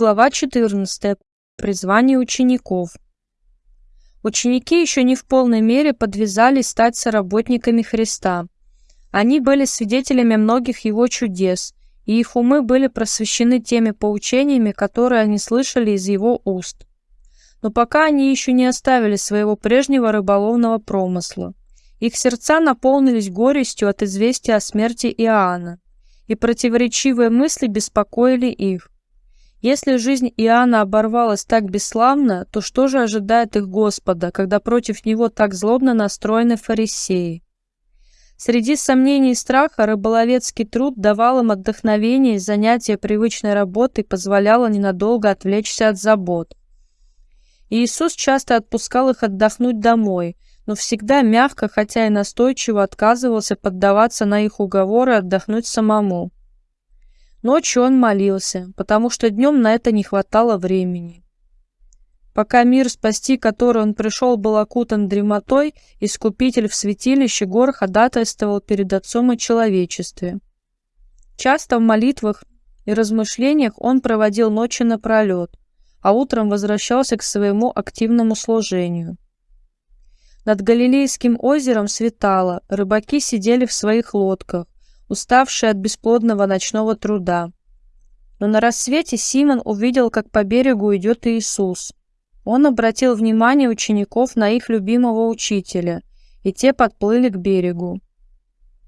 Глава 14. Призвание учеников. Ученики еще не в полной мере подвязались стать соработниками Христа. Они были свидетелями многих Его чудес, и их умы были просвещены теми поучениями, которые они слышали из Его уст. Но пока они еще не оставили своего прежнего рыболовного промысла. Их сердца наполнились горестью от известия о смерти Иоанна, и противоречивые мысли беспокоили их. Если жизнь Иоанна оборвалась так бесславно, то что же ожидает их Господа, когда против него так злобно настроены фарисеи? Среди сомнений и страха рыболовецкий труд давал им отдохновение, и занятие привычной работой позволяло ненадолго отвлечься от забот. Иисус часто отпускал их отдохнуть домой, но всегда мягко, хотя и настойчиво отказывался поддаваться на их уговоры отдохнуть самому. Ночью он молился, потому что днем на это не хватало времени. Пока мир, спасти который он пришел, был окутан дремотой, Искупитель в святилище гор ходатайствовал перед Отцом и человечестве. Часто в молитвах и размышлениях он проводил ночи напролет, а утром возвращался к своему активному служению. Над Галилейским озером светало, рыбаки сидели в своих лодках, уставший от бесплодного ночного труда. Но на рассвете Симон увидел, как по берегу идет Иисус. Он обратил внимание учеников на их любимого учителя, и те подплыли к берегу.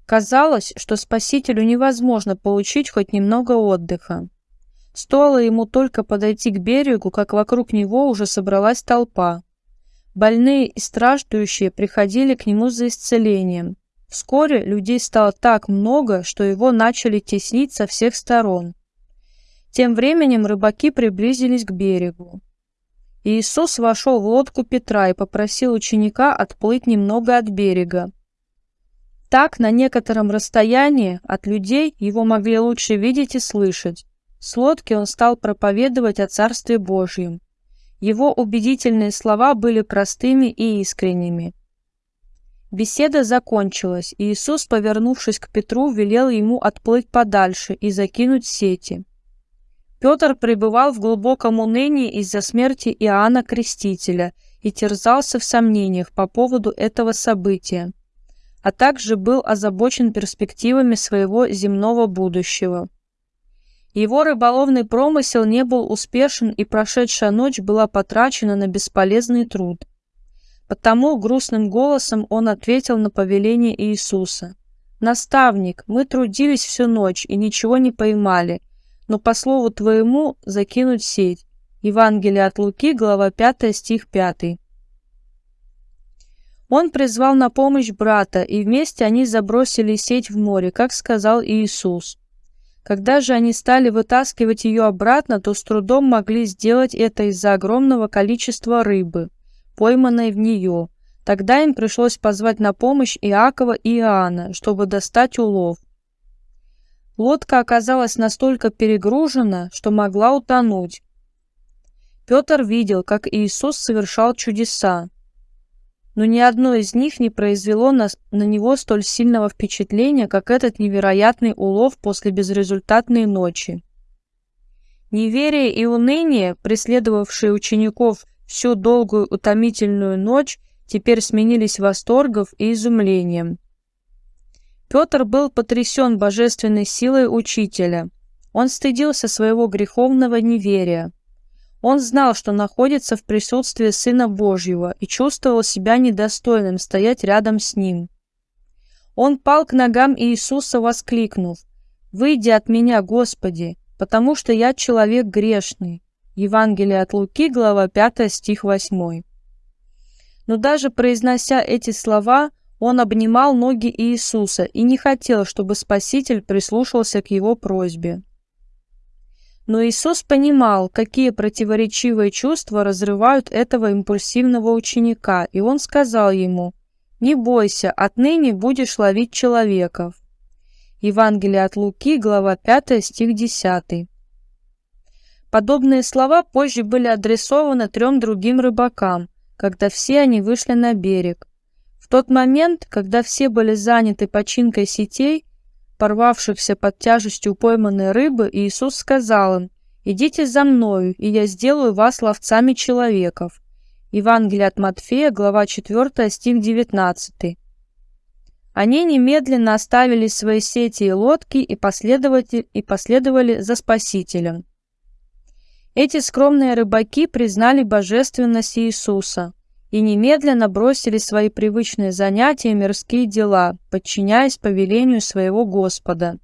Казалось, что Спасителю невозможно получить хоть немного отдыха. Стоило ему только подойти к берегу, как вокруг него уже собралась толпа. Больные и страждущие приходили к нему за исцелением, Вскоре людей стало так много, что его начали теснить со всех сторон. Тем временем рыбаки приблизились к берегу. Иисус вошел в лодку Петра и попросил ученика отплыть немного от берега. Так, на некотором расстоянии от людей его могли лучше видеть и слышать. С лодки он стал проповедовать о Царстве Божьем. Его убедительные слова были простыми и искренними. Беседа закончилась, и Иисус, повернувшись к Петру, велел ему отплыть подальше и закинуть сети. Петр пребывал в глубоком унынии из-за смерти Иоанна Крестителя и терзался в сомнениях по поводу этого события, а также был озабочен перспективами своего земного будущего. Его рыболовный промысел не был успешен, и прошедшая ночь была потрачена на бесполезный труд – Потому грустным голосом он ответил на повеление Иисуса. «Наставник, мы трудились всю ночь и ничего не поймали, но по слову твоему закинуть сеть». Евангелие от Луки, глава 5, стих 5. Он призвал на помощь брата, и вместе они забросили сеть в море, как сказал Иисус. Когда же они стали вытаскивать ее обратно, то с трудом могли сделать это из-за огромного количества рыбы пойманной в нее. Тогда им пришлось позвать на помощь Иакова и Иоанна, чтобы достать улов. Лодка оказалась настолько перегружена, что могла утонуть. Петр видел, как Иисус совершал чудеса, но ни одно из них не произвело на, на него столь сильного впечатления, как этот невероятный улов после безрезультатной ночи. Неверие и уныние, преследовавшие учеников всю долгую утомительную ночь теперь сменились восторгом и изумлением. Петр был потрясен божественной силой учителя. Он стыдился своего греховного неверия. Он знал, что находится в присутствии Сына Божьего и чувствовал себя недостойным стоять рядом с Ним. Он пал к ногам Иисуса, воскликнув, «Выйди от меня, Господи, потому что я человек грешный». Евангелие от Луки, глава 5, стих 8. Но даже произнося эти слова, он обнимал ноги Иисуса и не хотел, чтобы Спаситель прислушался к его просьбе. Но Иисус понимал, какие противоречивые чувства разрывают этого импульсивного ученика, и он сказал ему, «Не бойся, отныне будешь ловить человеков». Евангелие от Луки, глава 5, стих 10. Подобные слова позже были адресованы трем другим рыбакам, когда все они вышли на берег. В тот момент, когда все были заняты починкой сетей, порвавшихся под тяжестью пойманной рыбы, Иисус сказал им, «Идите за мною, и я сделаю вас ловцами человеков». Евангелие от Матфея, глава 4, стих 19. Они немедленно оставили свои сети и лодки и последовали, и последовали за Спасителем. Эти скромные рыбаки признали божественность Иисуса и немедленно бросили свои привычные занятия и мирские дела, подчиняясь повелению своего Господа.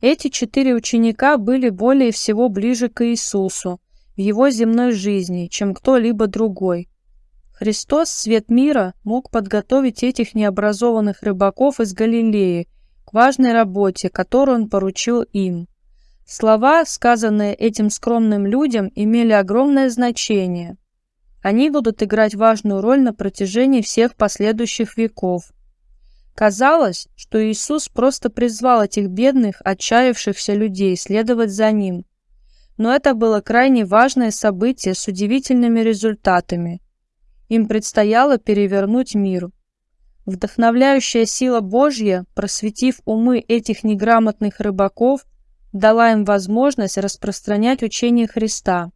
Эти четыре ученика были более всего ближе к Иисусу в его земной жизни, чем кто-либо другой. Христос, свет мира, мог подготовить этих необразованных рыбаков из Галилеи к важной работе, которую он поручил им. Слова, сказанные этим скромным людям, имели огромное значение. Они будут играть важную роль на протяжении всех последующих веков. Казалось, что Иисус просто призвал этих бедных, отчаявшихся людей следовать за Ним. Но это было крайне важное событие с удивительными результатами. Им предстояло перевернуть мир. Вдохновляющая сила Божья, просветив умы этих неграмотных рыбаков, дала им возможность распространять учение Христа.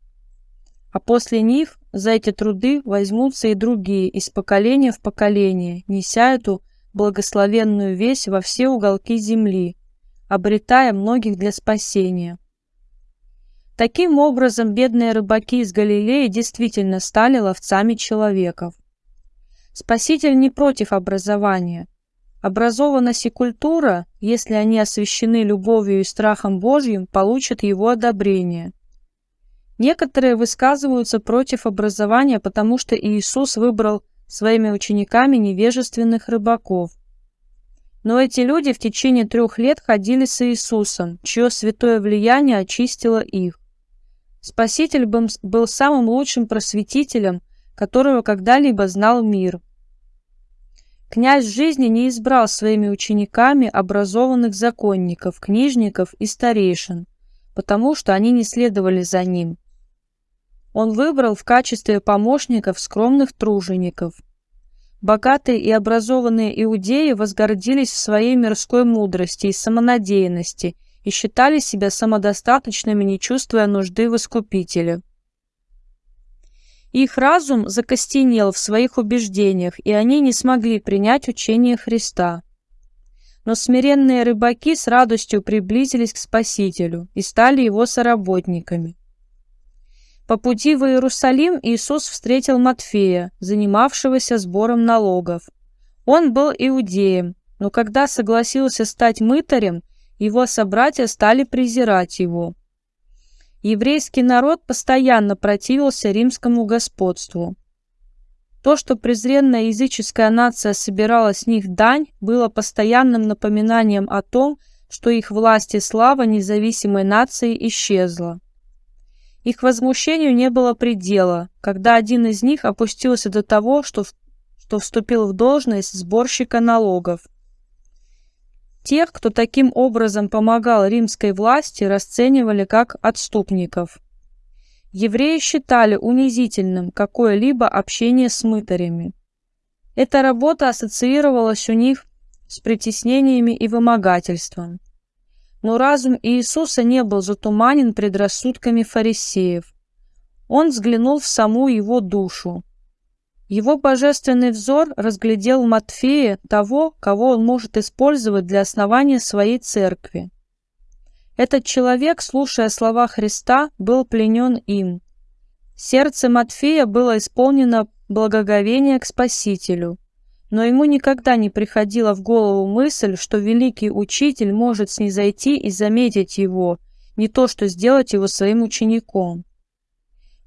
А после них за эти труды возьмутся и другие из поколения в поколение, неся эту благословенную весть во все уголки земли, обретая многих для спасения. Таким образом, бедные рыбаки из Галилеи действительно стали ловцами человеков. Спаситель не против образования – Образованность и культура, если они освящены любовью и страхом Божьим, получат его одобрение. Некоторые высказываются против образования, потому что Иисус выбрал своими учениками невежественных рыбаков. Но эти люди в течение трех лет ходили с Иисусом, чье святое влияние очистило их. Спаситель был самым лучшим просветителем, которого когда-либо знал мир – Князь жизни не избрал своими учениками образованных законников, книжников и старейшин, потому что они не следовали за ним. Он выбрал в качестве помощников скромных тружеников. Богатые и образованные иудеи возгордились в своей мирской мудрости и самонадеянности и считали себя самодостаточными, не чувствуя нужды в искупителе. Их разум закостенел в своих убеждениях, и они не смогли принять учение Христа. Но смиренные рыбаки с радостью приблизились к Спасителю и стали его соработниками. По пути в Иерусалим Иисус встретил Матфея, занимавшегося сбором налогов. Он был иудеем, но когда согласился стать мытарем, его собратья стали презирать его. Еврейский народ постоянно противился римскому господству. То, что презренная языческая нация собирала с них дань, было постоянным напоминанием о том, что их власть и слава независимой нации исчезла. Их возмущению не было предела, когда один из них опустился до того, что, что вступил в должность сборщика налогов. Тех, кто таким образом помогал римской власти, расценивали как отступников. Евреи считали унизительным какое-либо общение с мытарями. Эта работа ассоциировалась у них с притеснениями и вымогательством. Но разум Иисуса не был затуманен предрассудками фарисеев. Он взглянул в саму его душу. Его божественный взор разглядел в Матфее того, кого он может использовать для основания своей церкви. Этот человек, слушая слова Христа, был пленен им. Сердце Матфея было исполнено благоговения к Спасителю, но ему никогда не приходила в голову мысль, что великий учитель может снизойти и заметить его, не то что сделать его своим учеником.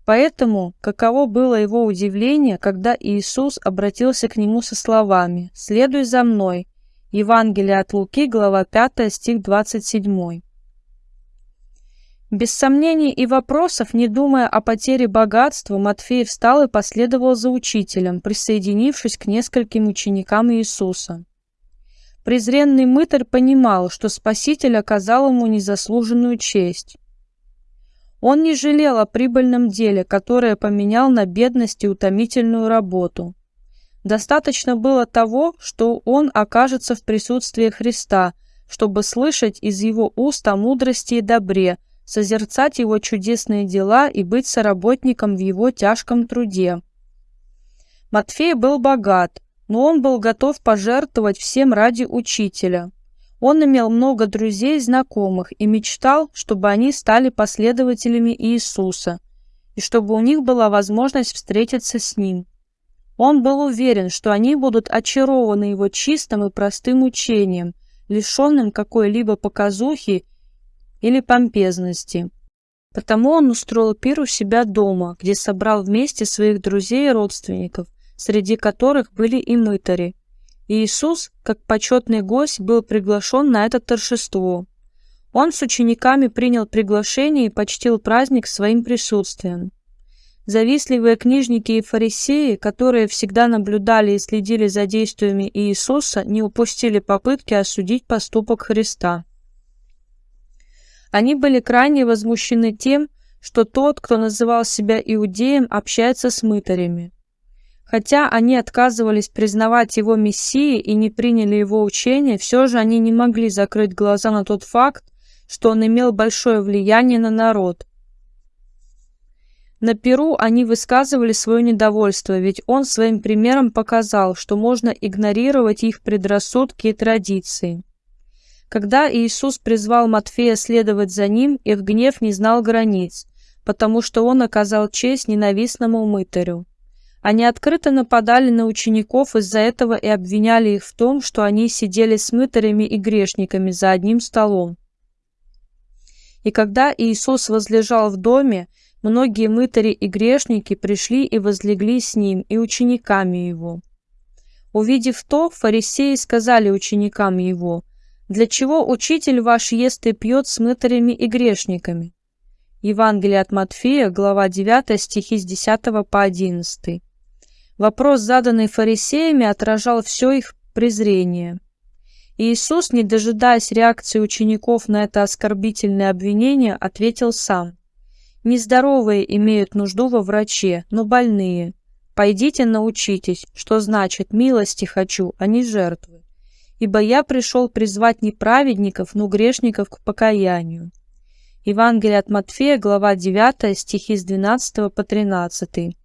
Поэтому каково было его удивление, когда Иисус обратился к нему со словами «Следуй за мной». Евангелие от Луки, глава 5, стих 27. Без сомнений и вопросов, не думая о потере богатства, Матфей встал и последовал за учителем, присоединившись к нескольким ученикам Иисуса. Презренный мытарь понимал, что Спаситель оказал ему незаслуженную честь. Он не жалел о прибыльном деле, которое поменял на бедность и утомительную работу. Достаточно было того, что он окажется в присутствии Христа, чтобы слышать из его уст о мудрости и добре, созерцать его чудесные дела и быть соработником в его тяжком труде. Матфей был богат, но он был готов пожертвовать всем ради учителя. Он имел много друзей и знакомых и мечтал, чтобы они стали последователями Иисуса, и чтобы у них была возможность встретиться с Ним. Он был уверен, что они будут очарованы его чистым и простым учением, лишенным какой-либо показухи или помпезности. Потому он устроил пир у себя дома, где собрал вместе своих друзей и родственников, среди которых были и мытари. Иисус, как почетный гость, был приглашен на это торжество. Он с учениками принял приглашение и почтил праздник своим присутствием. Завистливые книжники и фарисеи, которые всегда наблюдали и следили за действиями Иисуса, не упустили попытки осудить поступок Христа. Они были крайне возмущены тем, что тот, кто называл себя иудеем, общается с мытарями. Хотя они отказывались признавать его мессией и не приняли его учение, все же они не могли закрыть глаза на тот факт, что он имел большое влияние на народ. На Перу они высказывали свое недовольство, ведь он своим примером показал, что можно игнорировать их предрассудки и традиции. Когда Иисус призвал Матфея следовать за ним, их гнев не знал границ, потому что он оказал честь ненавистному мытарю. Они открыто нападали на учеников из-за этого и обвиняли их в том, что они сидели с мытарями и грешниками за одним столом. И когда Иисус возлежал в доме, многие мытари и грешники пришли и возлегли с ним и учениками его. Увидев то, фарисеи сказали ученикам его, «Для чего учитель ваш ест и пьет с мытарями и грешниками?» Евангелие от Матфея, глава 9, стихи с 10 по 11. Вопрос, заданный фарисеями, отражал все их презрение. Иисус, не дожидаясь реакции учеников на это оскорбительное обвинение, ответил сам. «Нездоровые имеют нужду во враче, но больные. Пойдите научитесь, что значит «милости хочу», а не жертвы. Ибо я пришел призвать не праведников, но грешников к покаянию». Евангелие от Матфея, глава 9, стихи с 12 по 13.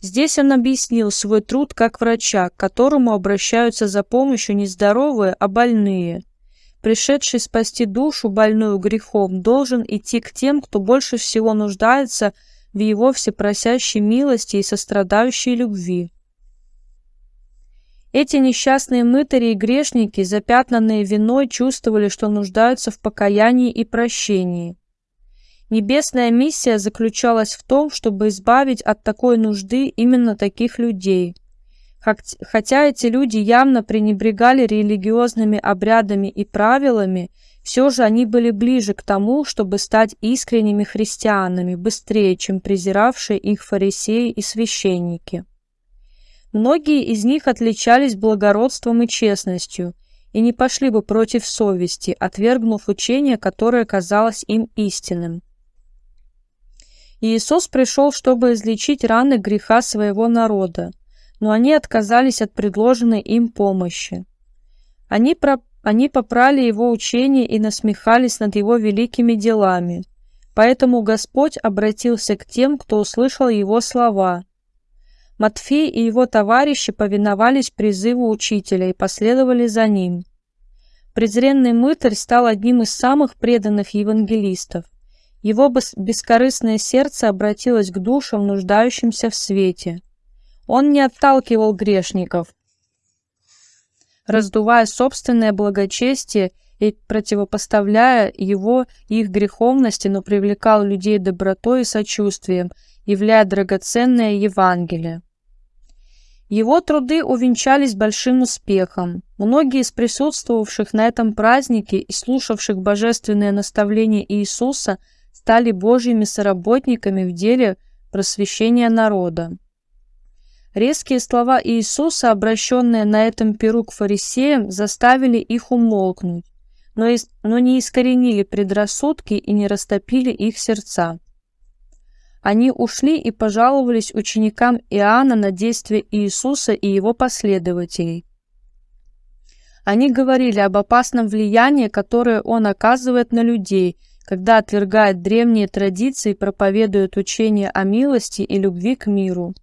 Здесь он объяснил свой труд как врача, к которому обращаются за помощью не здоровые, а больные. Пришедший спасти душу, больную грехом, должен идти к тем, кто больше всего нуждается в его всепросящей милости и сострадающей любви. Эти несчастные мытари и грешники, запятнанные виной, чувствовали, что нуждаются в покаянии и прощении. Небесная миссия заключалась в том, чтобы избавить от такой нужды именно таких людей. Хотя эти люди явно пренебрегали религиозными обрядами и правилами, все же они были ближе к тому, чтобы стать искренними христианами, быстрее, чем презиравшие их фарисеи и священники. Многие из них отличались благородством и честностью и не пошли бы против совести, отвергнув учение, которое казалось им истинным. Иисус пришел, чтобы излечить раны греха своего народа, но они отказались от предложенной им помощи. Они, про... они попрали его учение и насмехались над его великими делами. Поэтому Господь обратился к тем, кто услышал его слова. Матфей и его товарищи повиновались призыву учителя и последовали за ним. Презренный мытарь стал одним из самых преданных евангелистов. Его бескорыстное сердце обратилось к душам, нуждающимся в свете. Он не отталкивал грешников, раздувая собственное благочестие и противопоставляя его их греховности, но привлекал людей добротой и сочувствием, являя драгоценное Евангелие. Его труды увенчались большим успехом. Многие из присутствовавших на этом празднике и слушавших божественные наставления Иисуса – стали Божьими соработниками в деле просвещения народа. Резкие слова Иисуса, обращенные на этом перу к фарисеям, заставили их умолкнуть, но, из, но не искоренили предрассудки и не растопили их сердца. Они ушли и пожаловались ученикам Иоанна на действия Иисуса и его последователей. Они говорили об опасном влиянии, которое он оказывает на людей, когда отвергает древние традиции и проповедует учение о милости и любви к миру.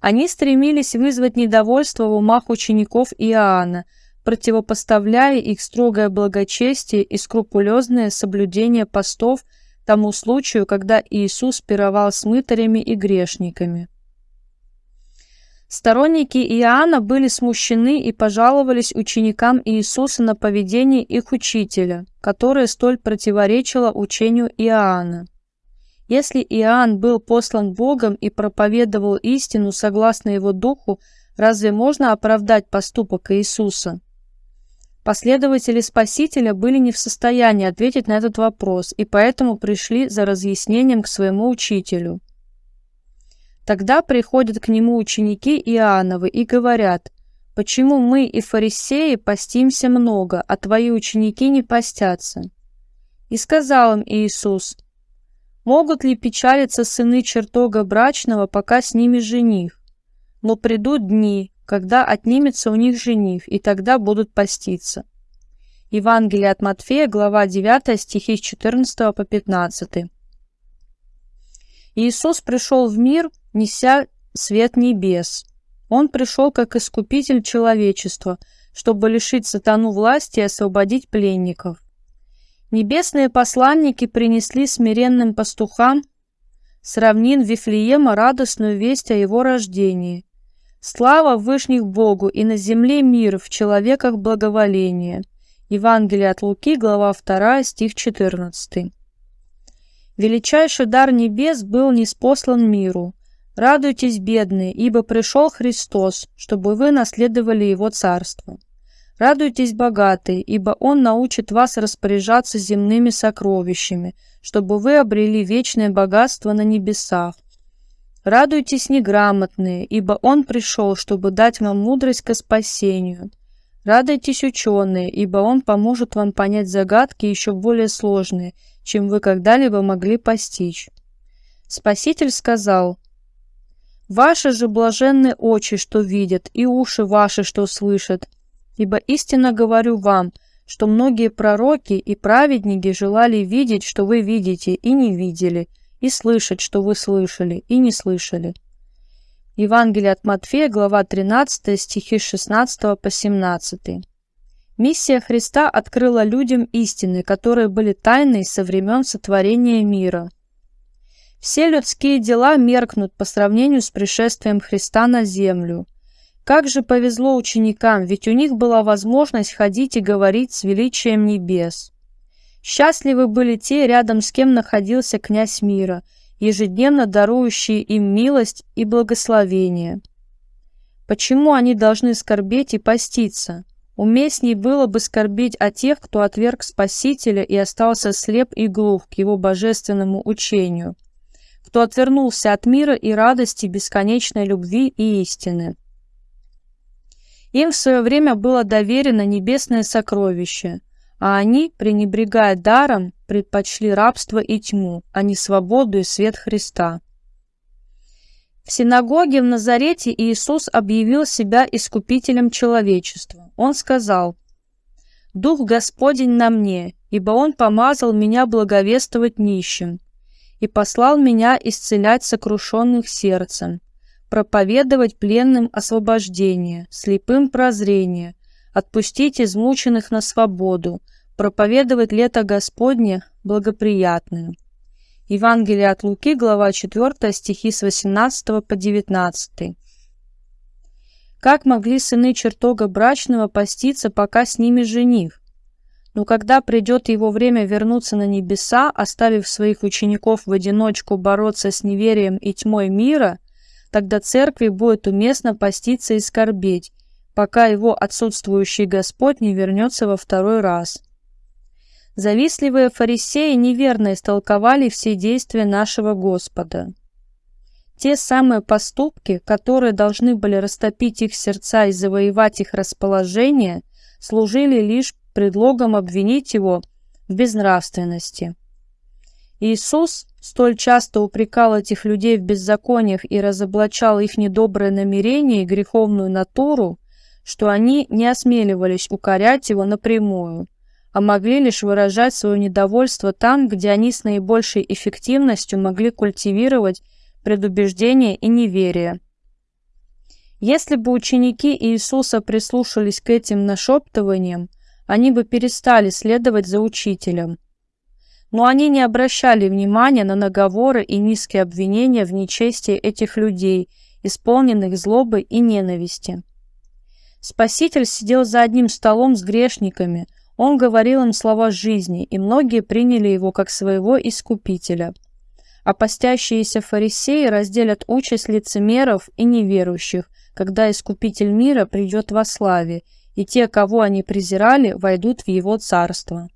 Они стремились вызвать недовольство в умах учеников Иоанна, противопоставляя их строгое благочестие и скрупулезное соблюдение постов тому случаю, когда Иисус пировал с мытарями и грешниками. Сторонники Иоанна были смущены и пожаловались ученикам Иисуса на поведение их учителя, которое столь противоречило учению Иоанна. Если Иоанн был послан Богом и проповедовал истину согласно его духу, разве можно оправдать поступок Иисуса? Последователи Спасителя были не в состоянии ответить на этот вопрос и поэтому пришли за разъяснением к своему учителю. Тогда приходят к нему ученики Иоанновы и говорят, «Почему мы и фарисеи постимся много, а твои ученики не постятся?» И сказал им Иисус, «Могут ли печалиться сыны чертога брачного, пока с ними жених? Но придут дни, когда отнимется у них жених, и тогда будут поститься». Евангелие от Матфея, глава 9, стихи с 14 по 15. Иисус пришел в мир – неся свет небес. Он пришел как искупитель человечества, чтобы лишить сатану власти и освободить пленников. Небесные посланники принесли смиренным пастухам с равнин Вифлеема радостную весть о его рождении. Слава Вышних Богу и на земле мир, в человеках благоволение. Евангелие от Луки, глава 2, стих 14. Величайший дар небес был неспослан миру – Радуйтесь, бедные, ибо пришел Христос, чтобы вы наследовали Его Царство. Радуйтесь, богатые, ибо Он научит вас распоряжаться земными сокровищами, чтобы вы обрели вечное богатство на небесах. Радуйтесь, неграмотные, ибо Он пришел, чтобы дать вам мудрость ко спасению. Радуйтесь, ученые, ибо Он поможет вам понять загадки еще более сложные, чем вы когда-либо могли постичь. Спаситель сказал, Ваши же блаженные очи, что видят, и уши ваши, что слышат. Ибо истинно говорю вам, что многие пророки и праведники желали видеть, что вы видите, и не видели, и слышать, что вы слышали, и не слышали. Евангелие от Матфея, глава 13, стихи 16 по 17. Миссия Христа открыла людям истины, которые были тайной со времен сотворения мира – все людские дела меркнут по сравнению с пришествием Христа на землю. Как же повезло ученикам, ведь у них была возможность ходить и говорить с величием небес. Счастливы были те, рядом с кем находился князь мира, ежедневно дарующий им милость и благословение. Почему они должны скорбеть и поститься? Уместней было бы скорбеть о тех, кто отверг Спасителя и остался слеп и глух к его божественному учению – кто отвернулся от мира и радости бесконечной любви и истины. Им в свое время было доверено небесное сокровище, а они, пренебрегая даром, предпочли рабство и тьму, а не свободу и свет Христа. В синагоге в Назарете Иисус объявил себя искупителем человечества. Он сказал, «Дух Господень на мне, ибо Он помазал меня благовествовать нищим, и послал меня исцелять сокрушенных сердцем, проповедовать пленным освобождение, слепым прозрение, отпустить измученных на свободу, проповедовать лето Господне благоприятное. Евангелие от Луки, глава 4, стихи с 18 по 19. Как могли сыны чертога брачного поститься, пока с ними жених? Но когда придет его время вернуться на небеса, оставив своих учеников в одиночку бороться с неверием и тьмой мира, тогда церкви будет уместно поститься и скорбеть, пока его отсутствующий Господь не вернется во второй раз. Завистливые фарисеи неверно истолковали все действия нашего Господа. Те самые поступки, которые должны были растопить их сердца и завоевать их расположение, служили лишь предлогом обвинить его в безнравственности. Иисус столь часто упрекал этих людей в беззакониях и разоблачал их недоброе намерение и греховную натуру, что они не осмеливались укорять его напрямую, а могли лишь выражать свое недовольство там, где они с наибольшей эффективностью могли культивировать предубеждение и неверие. Если бы ученики Иисуса прислушались к этим нашептываниям, они бы перестали следовать за учителем. Но они не обращали внимания на наговоры и низкие обвинения в нечестии этих людей, исполненных злобы и ненависти. Спаситель сидел за одним столом с грешниками, он говорил им слова жизни, и многие приняли его как своего искупителя. А постящиеся фарисеи разделят участь лицемеров и неверующих, когда Искупитель мира придет во славе, и те, кого они презирали, войдут в его царство.